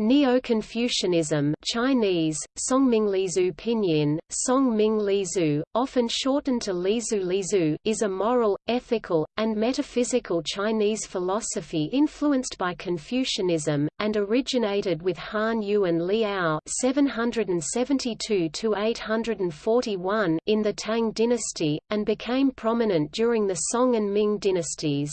Neo-Confucianism Chinese, Songminglizu Pinyin, Songming often shortened to Lizu Lizu is a moral, ethical, and metaphysical Chinese philosophy influenced by Confucianism, and originated with Han Yu and Li Ao 772–841 in the Tang dynasty, and became prominent during the Song and Ming dynasties.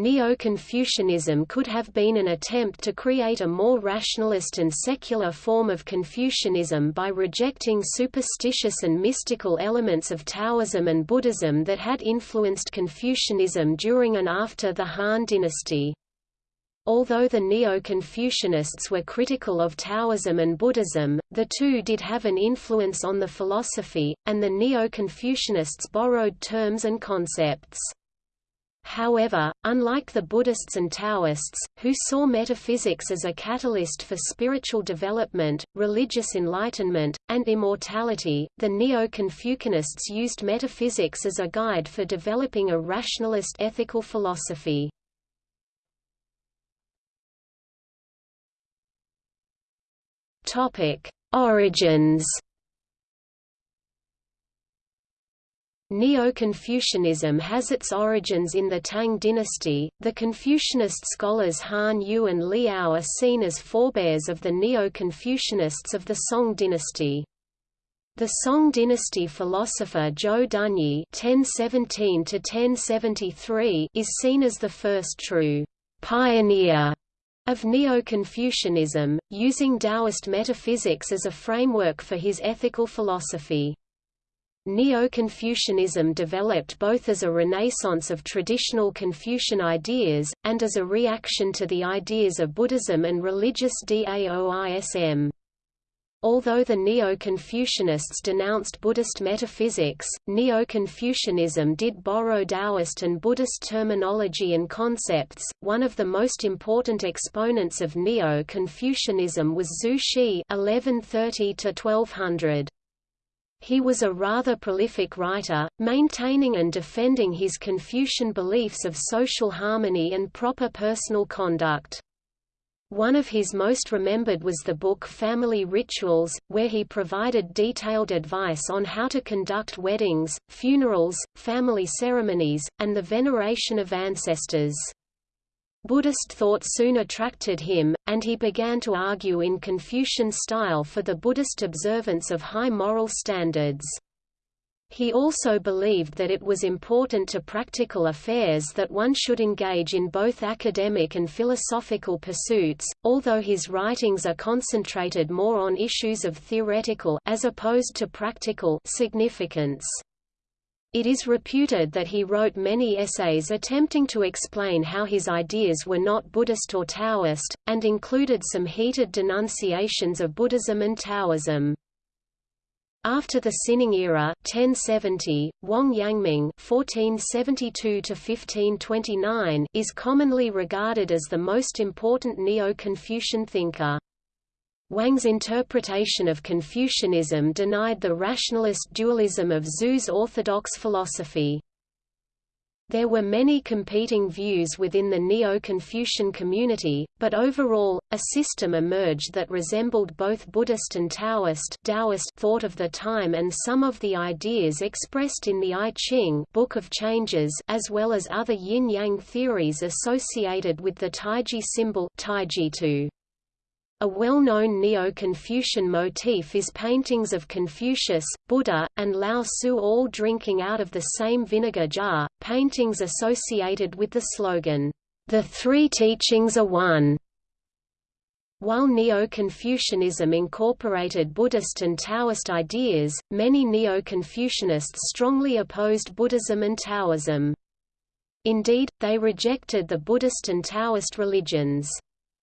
Neo-Confucianism could have been an attempt to create a more rationalist and secular form of Confucianism by rejecting superstitious and mystical elements of Taoism and Buddhism that had influenced Confucianism during and after the Han dynasty. Although the Neo-Confucianists were critical of Taoism and Buddhism, the two did have an influence on the philosophy, and the Neo-Confucianists borrowed terms and concepts. However, unlike the Buddhists and Taoists, who saw metaphysics as a catalyst for spiritual development, religious enlightenment, and immortality, the Neo-Confucianists used metaphysics as a guide for developing a rationalist ethical philosophy. Origins Neo-Confucianism has its origins in the Tang dynasty. The Confucianist scholars Han Yu and Li Ao are seen as forebears of the Neo-Confucianists of the Song dynasty. The Song dynasty philosopher Zhou Dunyi (1017–1073) is seen as the first true pioneer of Neo-Confucianism, using Taoist metaphysics as a framework for his ethical philosophy. Neo-Confucianism developed both as a renaissance of traditional Confucian ideas, and as a reaction to the ideas of Buddhism and religious Daoism. Although the Neo-Confucianists denounced Buddhist metaphysics, Neo-Confucianism did borrow Taoist and Buddhist terminology and concepts. One of the most important exponents of Neo-Confucianism was Zhu Xi (1130–1200). He was a rather prolific writer, maintaining and defending his Confucian beliefs of social harmony and proper personal conduct. One of his most remembered was the book Family Rituals, where he provided detailed advice on how to conduct weddings, funerals, family ceremonies, and the veneration of ancestors. Buddhist thought soon attracted him, and he began to argue in Confucian style for the Buddhist observance of high moral standards. He also believed that it was important to practical affairs that one should engage in both academic and philosophical pursuits, although his writings are concentrated more on issues of theoretical as opposed to practical significance. It is reputed that he wrote many essays attempting to explain how his ideas were not Buddhist or Taoist, and included some heated denunciations of Buddhism and Taoism. After the Xining era 1070, Wang Yangming (1472–1529) is commonly regarded as the most important Neo-Confucian thinker. Wang's interpretation of Confucianism denied the rationalist dualism of Zhu's orthodox philosophy. There were many competing views within the Neo-Confucian community, but overall, a system emerged that resembled both Buddhist and Taoist, Taoist thought of the time and some of the ideas expressed in the I Ching Book of Changes as well as other yin-yang theories associated with the Taiji symbol Taijitu. A well-known Neo-Confucian motif is paintings of Confucius, Buddha, and Lao Tzu all drinking out of the same vinegar jar, paintings associated with the slogan, "The Three Teachings are One." While Neo-Confucianism incorporated Buddhist and Taoist ideas, many Neo-Confucianists strongly opposed Buddhism and Taoism. Indeed, they rejected the Buddhist and Taoist religions.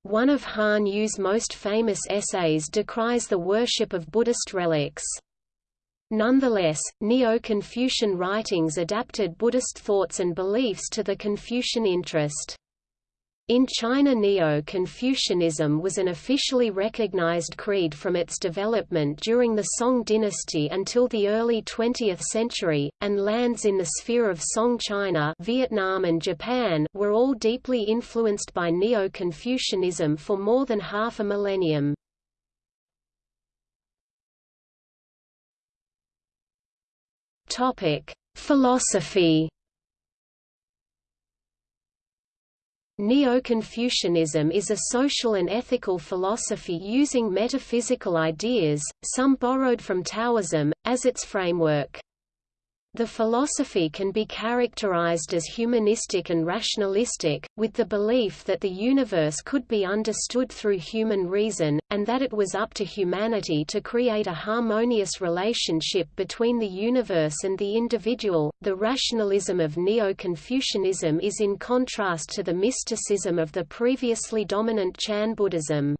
One of Han Yu's most famous essays decries the worship of Buddhist relics. Nonetheless, Neo-Confucian writings adapted Buddhist thoughts and beliefs to the Confucian interest. In China Neo-Confucianism was an officially recognized creed from its development during the Song dynasty until the early 20th century, and lands in the sphere of Song China Vietnam and Japan were all deeply influenced by Neo-Confucianism for more than half a millennium. Philosophy Neo-Confucianism is a social and ethical philosophy using metaphysical ideas, some borrowed from Taoism, as its framework. The philosophy can be characterized as humanistic and rationalistic, with the belief that the universe could be understood through human reason, and that it was up to humanity to create a harmonious relationship between the universe and the individual. The rationalism of Neo Confucianism is in contrast to the mysticism of the previously dominant Chan Buddhism.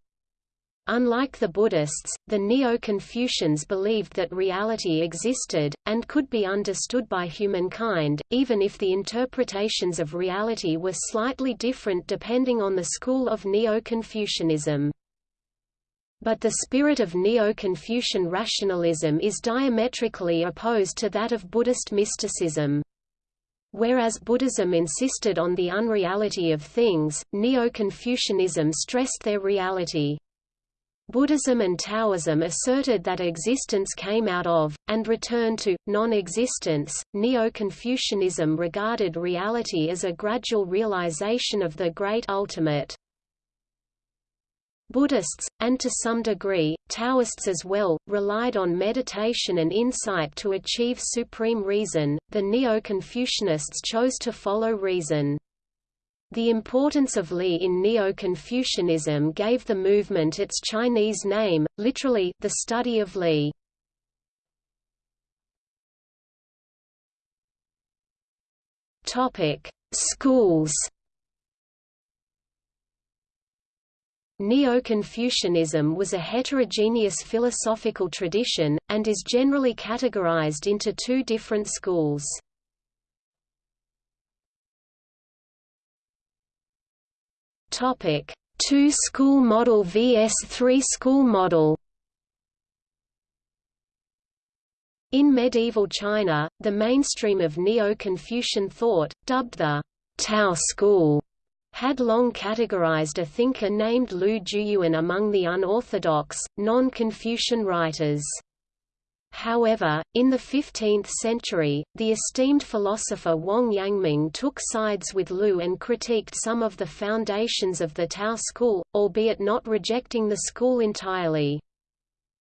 Unlike the Buddhists, the Neo-Confucians believed that reality existed, and could be understood by humankind, even if the interpretations of reality were slightly different depending on the school of Neo-Confucianism. But the spirit of Neo-Confucian rationalism is diametrically opposed to that of Buddhist mysticism. Whereas Buddhism insisted on the unreality of things, Neo-Confucianism stressed their reality. Buddhism and Taoism asserted that existence came out of, and returned to, non-existence. Neo-Confucianism regarded reality as a gradual realization of the great ultimate. Buddhists, and to some degree, Taoists as well, relied on meditation and insight to achieve supreme reason. The Neo-Confucianists chose to follow reason. The importance of Li in Neo-Confucianism gave the movement its Chinese name, literally, the study of Li. Schools Neo-Confucianism was a heterogeneous philosophical tradition, and is generally categorized into two different schools. Topic: Two-school model vs three-school model. In medieval China, the mainstream of Neo-Confucian thought, dubbed the Tao school, had long categorized a thinker named Lu Jiuyuan among the unorthodox, non-Confucian writers. However, in the 15th century, the esteemed philosopher Wang Yangming took sides with Lu and critiqued some of the foundations of the Tao school, albeit not rejecting the school entirely.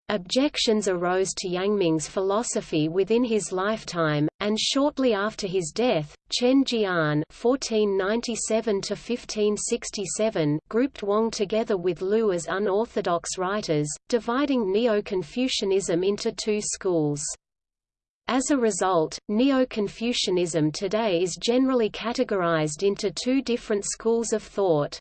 Objections arose to Yangming's philosophy within his lifetime, and shortly after his death, Chen Jian (1497–1567) grouped Wang together with Lu as unorthodox writers, dividing Neo-Confucianism into two schools. As a result, Neo-Confucianism today is generally categorized into two different schools of thought.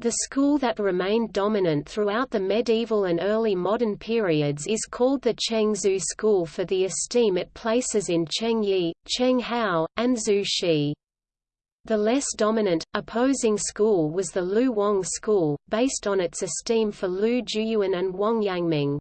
The school that remained dominant throughout the medieval and early modern periods is called the Cheng-Zhu school for the esteem it places in Cheng Yi, Cheng Hao, and Zhu Xi. The less dominant, opposing school was the Lu Wang school, based on its esteem for Lu Jiuyuan and Wang Yangming.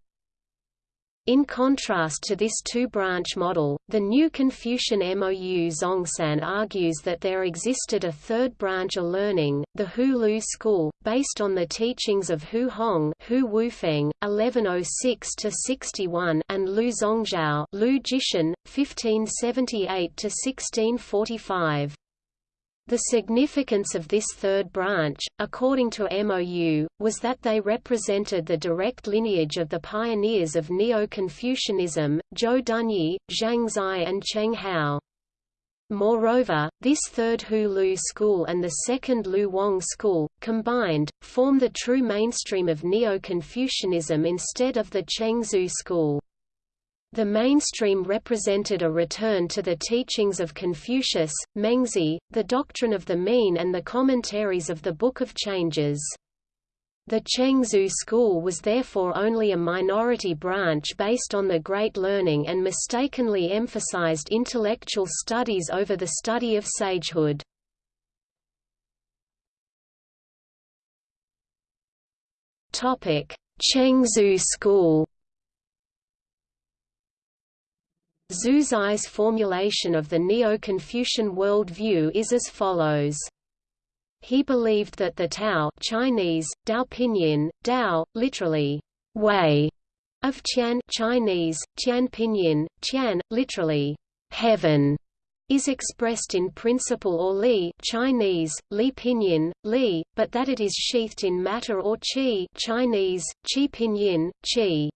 In contrast to this two-branch model, the new Confucian MOU Zongsan argues that there existed a third branch of learning, the Hu Lu school, based on the teachings of Hu Hong Hu Wufeng, 1106–61 and Lu Zongzhao Lu Jishan, 1578–1645. The significance of this third branch, according to MOU, was that they represented the direct lineage of the pioneers of Neo-Confucianism, Zhou Dunyi, Zhang Zai and Cheng Hao. Moreover, this third Hu Lu school and the second Lu Wang school, combined, form the true mainstream of Neo-Confucianism instead of the Cheng-Zhu school. The mainstream represented a return to the teachings of Confucius, Mengzi, the doctrine of the mean and the commentaries of the Book of Changes. The Cheng-Zhu school was therefore only a minority branch based on the Great Learning and mistakenly emphasized intellectual studies over the study of sagehood. Cheng-Zhu School Zhu Xi's formulation of the Neo-Confucian world-view is as follows. He believed that the Tao Chinese, Dao Pinyin, Dao, literally, way, of Qian Chinese, Qian Pinyin, Qian, literally, heaven, is expressed in principle or li Chinese, li pinyin, li, but that it is sheathed in matter or qi Chinese, qi pinyin, qi.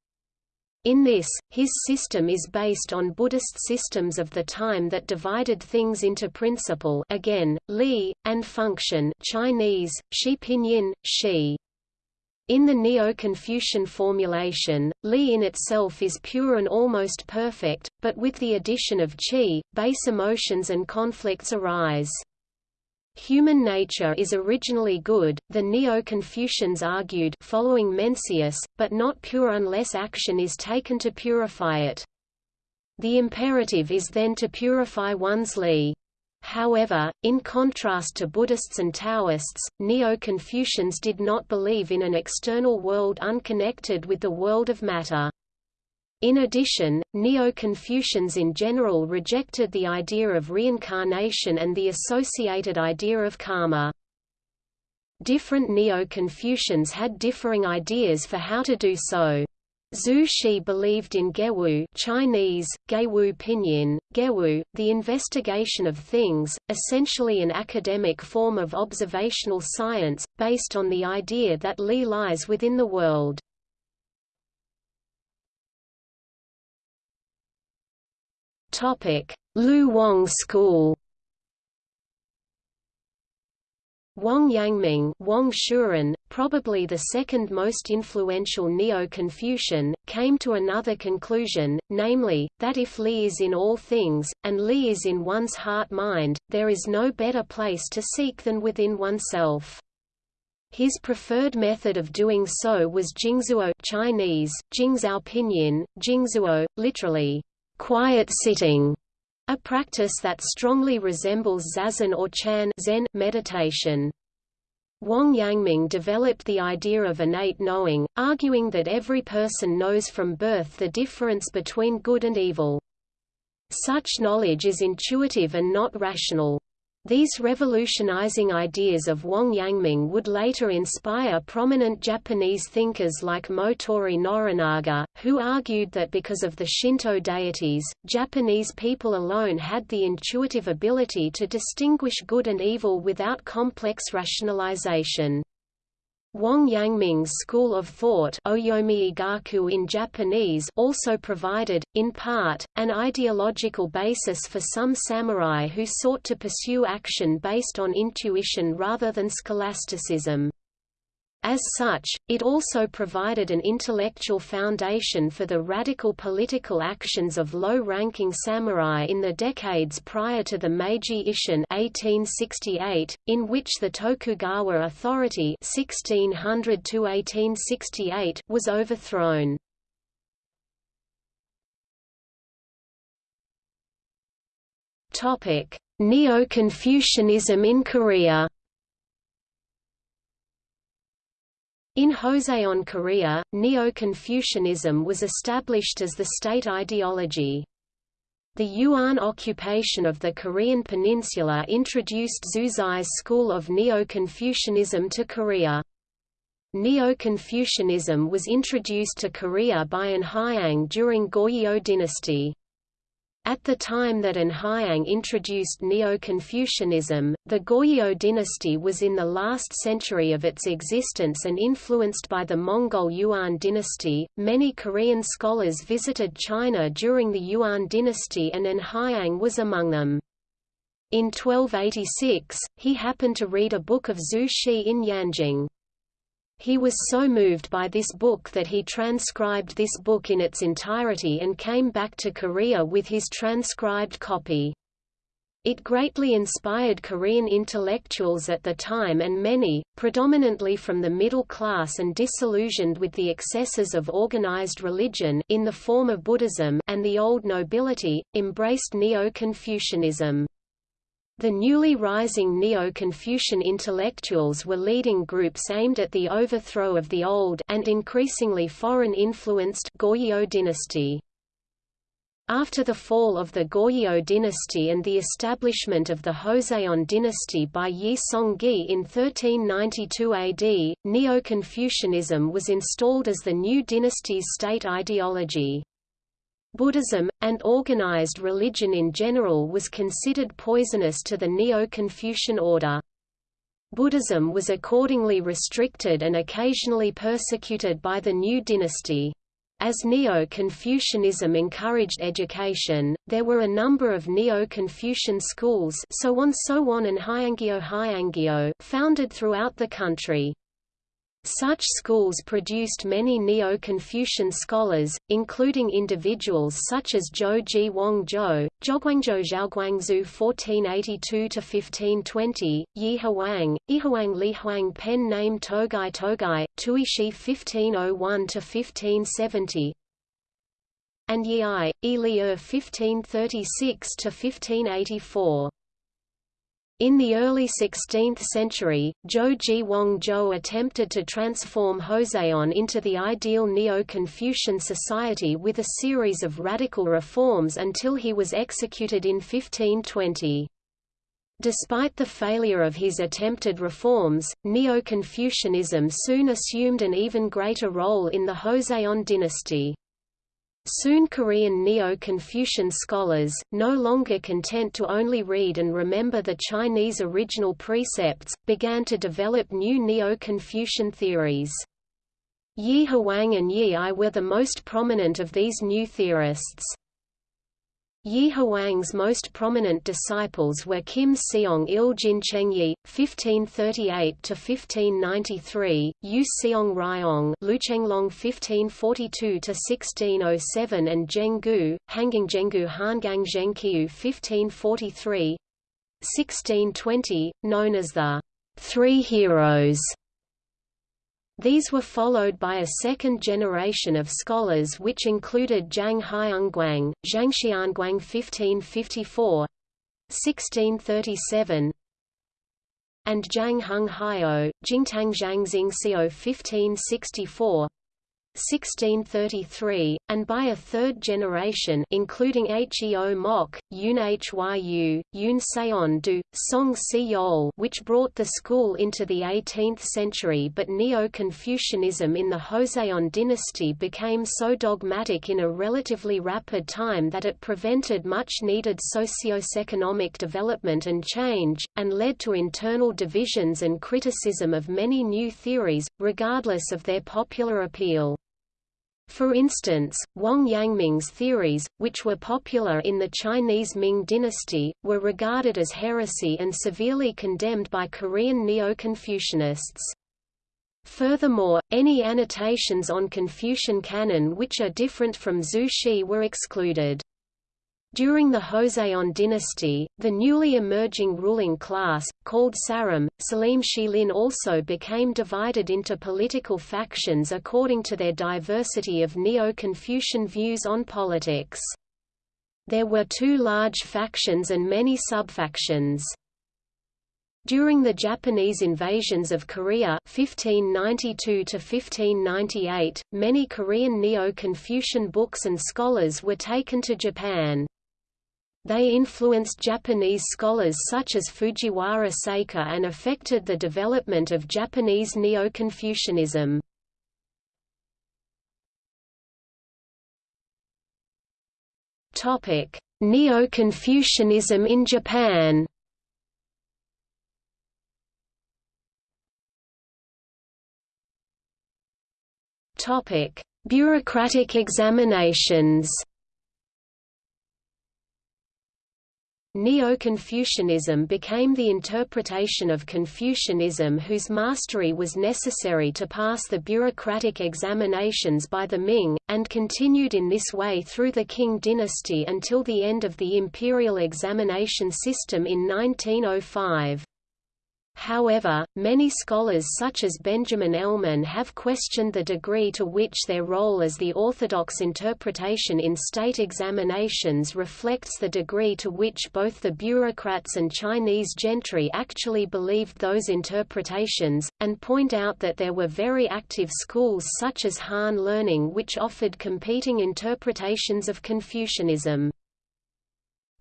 In this, his system is based on Buddhist systems of the time that divided things into principle again, li, and function Chinese, shi pinyin, shi. In the Neo-Confucian formulation, Li in itself is pure and almost perfect, but with the addition of qi, base emotions and conflicts arise. Human nature is originally good, the Neo-Confucians argued following Mencius, but not pure unless action is taken to purify it. The imperative is then to purify one's li. However, in contrast to Buddhists and Taoists, Neo-Confucians did not believe in an external world unconnected with the world of matter. In addition, Neo-Confucians in general rejected the idea of reincarnation and the associated idea of karma. Different Neo-Confucians had differing ideas for how to do so. Zhu Xi believed in Gewu Chinese, Gewu Pinyin, Gewu, the investigation of things, essentially an academic form of observational science, based on the idea that Li lies within the world. Lu Wang School. Wang Yangming Wang Shuren, probably the second most influential Neo-Confucian, came to another conclusion, namely, that if Li is in all things, and Li is in one's heart-mind, there is no better place to seek than within oneself. His preferred method of doing so was Jingzuo Chinese, Jingzuo Pinyin, Jingzuo, literally, quiet sitting, a practice that strongly resembles zazen or chan Zen meditation. Wang Yangming developed the idea of innate knowing, arguing that every person knows from birth the difference between good and evil. Such knowledge is intuitive and not rational. These revolutionizing ideas of Wang Yangming would later inspire prominent Japanese thinkers like Motoori Norinaga, who argued that because of the Shinto deities, Japanese people alone had the intuitive ability to distinguish good and evil without complex rationalization. Wang Yangming's school of thought in Japanese also provided, in part, an ideological basis for some samurai who sought to pursue action based on intuition rather than scholasticism. As such, it also provided an intellectual foundation for the radical political actions of low-ranking samurai in the decades prior to the Meiji Isshin 1868, in which the Tokugawa authority 1600 was overthrown. Neo-Confucianism in Korea In Joseon Korea, Neo-Confucianism was established as the state ideology. The Yuan occupation of the Korean peninsula introduced Zhu Xi's school of Neo-Confucianism to Korea. Neo-Confucianism was introduced to Korea by An Hyang during Goryeo dynasty. At the time that An Hyang introduced Neo-Confucianism, the Goryeo dynasty was in the last century of its existence and influenced by the Mongol Yuan dynasty. Many Korean scholars visited China during the Yuan dynasty and An Hyang was among them. In 1286, he happened to read a book of Zhu Xi in Yanjing. He was so moved by this book that he transcribed this book in its entirety and came back to Korea with his transcribed copy. It greatly inspired Korean intellectuals at the time and many, predominantly from the middle class and disillusioned with the excesses of organized religion in the form of Buddhism and the old nobility, embraced Neo-Confucianism. The newly rising Neo-Confucian intellectuals were leading groups aimed at the overthrow of the old and increasingly foreign-influenced Goryeo dynasty. After the fall of the Goryeo dynasty and the establishment of the Joseon dynasty by Yi Seonggye in 1392 AD, Neo-Confucianism was installed as the new dynasty's state ideology. Buddhism, and organized religion in general was considered poisonous to the Neo-Confucian order. Buddhism was accordingly restricted and occasionally persecuted by the new dynasty. As Neo-Confucianism encouraged education, there were a number of Neo-Confucian schools Sowon Sowon and Hyangyo Hyangyo founded throughout the country. Such schools produced many Neo-Confucian scholars, including individuals such as Zhou Ji Wang Zhou, Zhouguangzhou Zhaoguangzhu 1482–1520, Yi Huang, Yihuang Li Huang pen name Togai Togai, Tuishi 1501–1570, and Yi Yi 1536–1584. In the early 16th century, Zhou Ji Wang Zhou attempted to transform Joseon into the ideal Neo-Confucian society with a series of radical reforms until he was executed in 1520. Despite the failure of his attempted reforms, Neo-Confucianism soon assumed an even greater role in the Joseon dynasty. Soon Korean Neo-Confucian scholars, no longer content to only read and remember the Chinese original precepts, began to develop new Neo-Confucian theories. Yi Huang and Yi I were the most prominent of these new theorists. Yi Huang's most prominent disciples were Kim Seong Il Jin Chengyi, 1538–1593, Yu Seong Ryong Luchenglong 1542–1607 and Zheng Gu, Hangang Zhenggu Hangang Zhengqiu 1543 1620, known as the Three Heroes these were followed by a second generation of scholars which included Zhang Haiyangguang, Zhang Xianguang 1554 1637 and Zhang Heng Haiyou, Jingtang Zhang Xingxiu 1564 1633, and by a third generation including Heo Mok, Yun Hyu, Yun Seon Du, Song Si Yol which brought the school into the 18th century but Neo-Confucianism in the Joseon dynasty became so dogmatic in a relatively rapid time that it prevented much-needed socio-economic development and change, and led to internal divisions and criticism of many new theories, regardless of their popular appeal. For instance, Wang Yangming's theories, which were popular in the Chinese Ming dynasty, were regarded as heresy and severely condemned by Korean Neo-Confucianists. Furthermore, any annotations on Confucian canon which are different from Zhu Xi were excluded. During the Joseon dynasty, the newly emerging ruling class, called Saram, Salim Shilin also became divided into political factions according to their diversity of Neo-Confucian views on politics. There were two large factions and many subfactions. During the Japanese invasions of Korea 1592 1598, many Korean Neo-Confucian books and scholars were taken to Japan. They influenced Japanese scholars such as Fujiwara Seika and affected the development of Japanese Neo-Confucianism. Neo-Confucianism in Japan Bureaucratic examinations Neo-Confucianism became the interpretation of Confucianism whose mastery was necessary to pass the bureaucratic examinations by the Ming, and continued in this way through the Qing dynasty until the end of the imperial examination system in 1905. However, many scholars such as Benjamin Elman have questioned the degree to which their role as the orthodox interpretation in state examinations reflects the degree to which both the bureaucrats and Chinese gentry actually believed those interpretations, and point out that there were very active schools such as Han Learning which offered competing interpretations of Confucianism.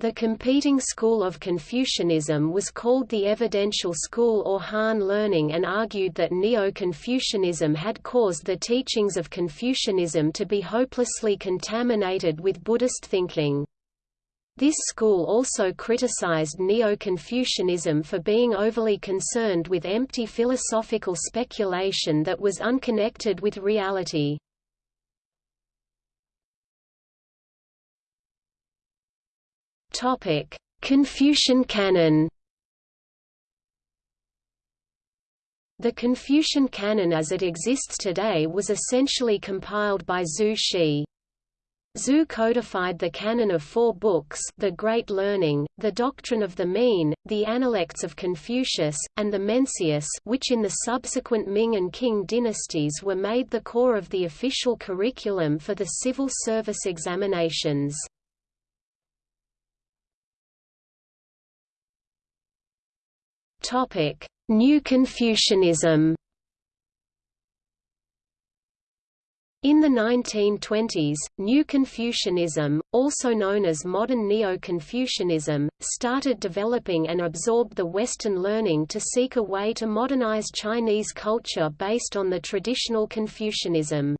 The competing school of Confucianism was called the Evidential School or Han Learning and argued that Neo-Confucianism had caused the teachings of Confucianism to be hopelessly contaminated with Buddhist thinking. This school also criticized Neo-Confucianism for being overly concerned with empty philosophical speculation that was unconnected with reality. Topic: Confucian canon. The Confucian canon as it exists today was essentially compiled by Zhu Xi. Zhu codified the canon of four books the Great Learning, the Doctrine of the Mean, the Analects of Confucius, and the Mencius which in the subsequent Ming and Qing dynasties were made the core of the official curriculum for the civil service examinations. Topic: New Confucianism. In the 1920s, New Confucianism, also known as modern Neo-Confucianism, started developing and absorbed the Western learning to seek a way to modernize Chinese culture based on the traditional Confucianism.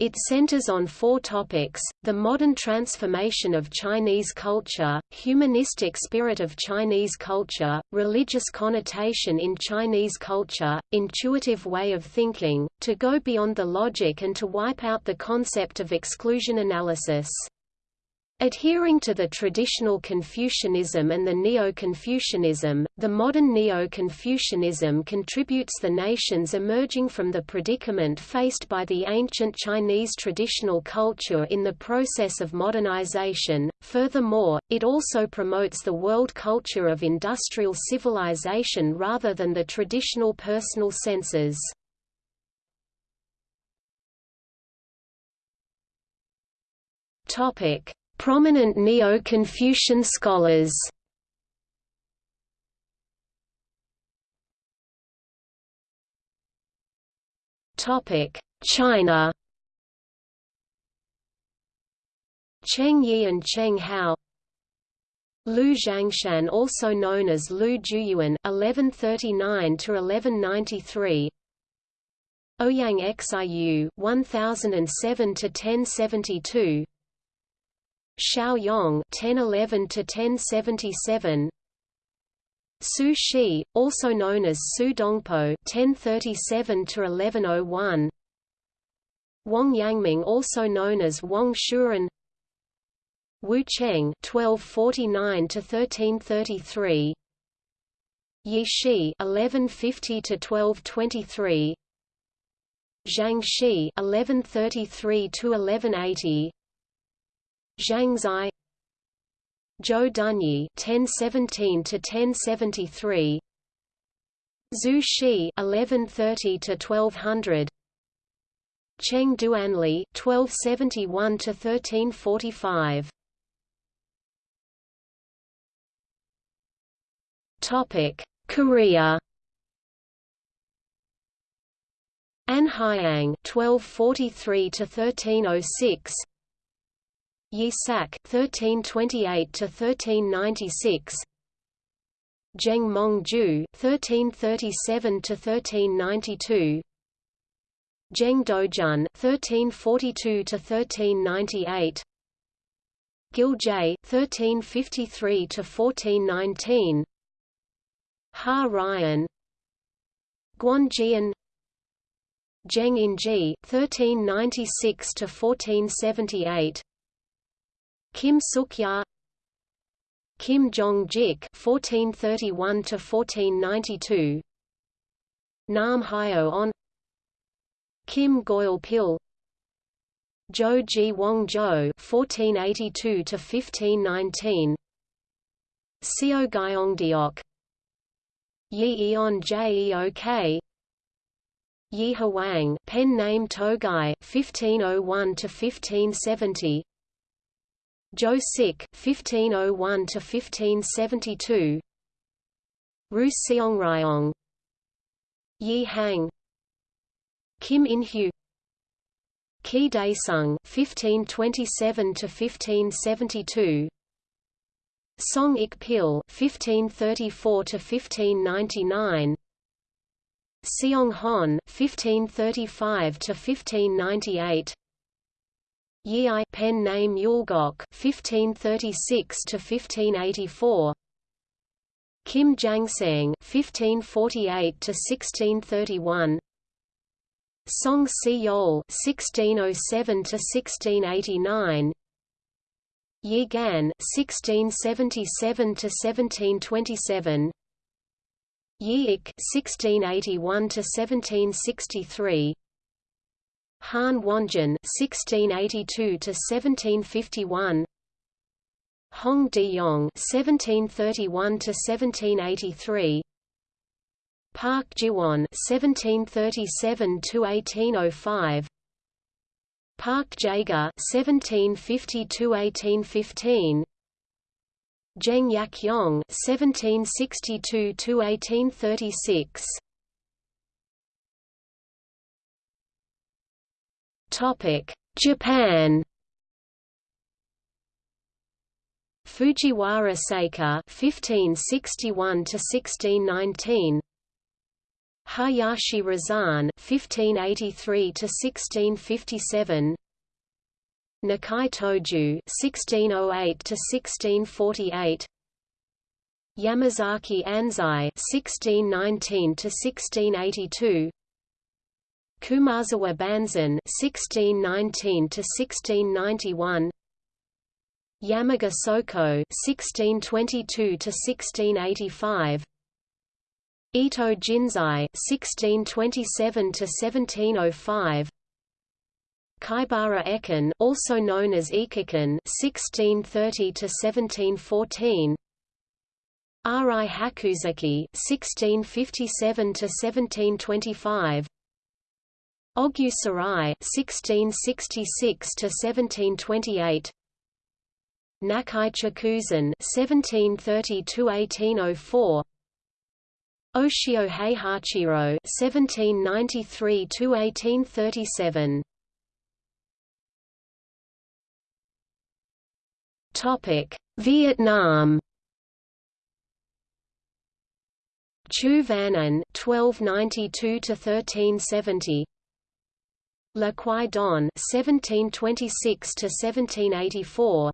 It centers on four topics, the modern transformation of Chinese culture, humanistic spirit of Chinese culture, religious connotation in Chinese culture, intuitive way of thinking, to go beyond the logic and to wipe out the concept of exclusion analysis. Adhering to the traditional Confucianism and the Neo-Confucianism, the modern Neo-Confucianism contributes the nations emerging from the predicament faced by the ancient Chinese traditional culture in the process of modernization. Furthermore, it also promotes the world culture of industrial civilization rather than the traditional personal senses. Topic: Prominent Neo-Confucian scholars. Topic China. Cheng Yi and Cheng Hao. Lu Zhangshan also known as Lu Jiuyuan (1139–1193), Ouyang Xiu (1007–1072), Shao Yong (1011–1077), Su Shi, also known as Su Dongpo 1037 to 1101 Wang Yangming, also known as Wang Shuren, Wu Cheng 1249 to 1333 Yi Shi 1150 to 1223 Zhang Shi (1133–1180). Zhang Zai Zhou Dunyi 1017 to 1073 Zhu Xi 1130 to 1200 Cheng Duanli 1271 to 1345 Topic Korea. An Hyang 1243 to 1306 Yi Sak (1328–1396), Zheng Mongju (1337–1392), Zheng Dojun (1342–1398), Gil J (1353–1419), Ha Ryan, Guan Jian, Zheng Inji (1396–1478). Kim Suk-ya Kim Jong-jik (1431–1492), Nam Hyo-on, Kim Goyal-pil, Jo Ji Wong-zhou (1482–1519), Seo Gyeongdeok, Yi Eon Jeok Yi Huang pen name Togai 1501 Jo Sik (1501–1572), Ru Seongryong, Yi Hang, Kim In-hu, Ki Dae-sung (1527–1572), Song Ik-pil (1534–1599). Seong-hon (1535–1598), Yi I pen name Yulgok 1536 to 1584 Kim Jangsang 1548 to 1631 Song Si Yol 1607 to 1689 Yi Gan 1677 to 1727 Yi Ik 1681 to 1763 Han Wonjin 1682 to 1751 Hong Dae-yong 1731 to 1783 Park Jiwon 1737 to 1805 Park Jaega 1750 to 1815 Zheng Yakyong 1762 Japan. Fujiwara Seika 1561 to 1619 Hayashi Razan 1583 to 1657 Nakai Toju 1608 to 1648 Yamazaki Ansai 1619 to 1682 Kumazawa Banzan 1619 to 1691 Yamaga Soko 1622 to 1685 Ito Jinsai 1627 to 1705 Kaibara Ekin also known as Ikakin 1630 to 1714 Ri Hakuzaki 1657 to 1725 Ogyu Sorai 1666 to 1728 Nakai Chikuzan 1730–1804 Oshio Heihachiro 1793–1837 Topic: Vietnam. Chu Van An 1292 to 1370. La Quai Don 1726 to 1784.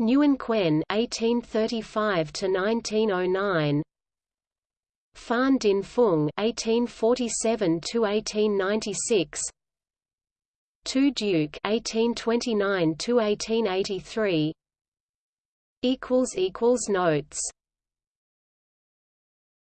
Nguyen Quen 1835 to 1909 Phan Dinh Phung 1847 to 1896 Tu Duc 1829 to 1883 equals equals notes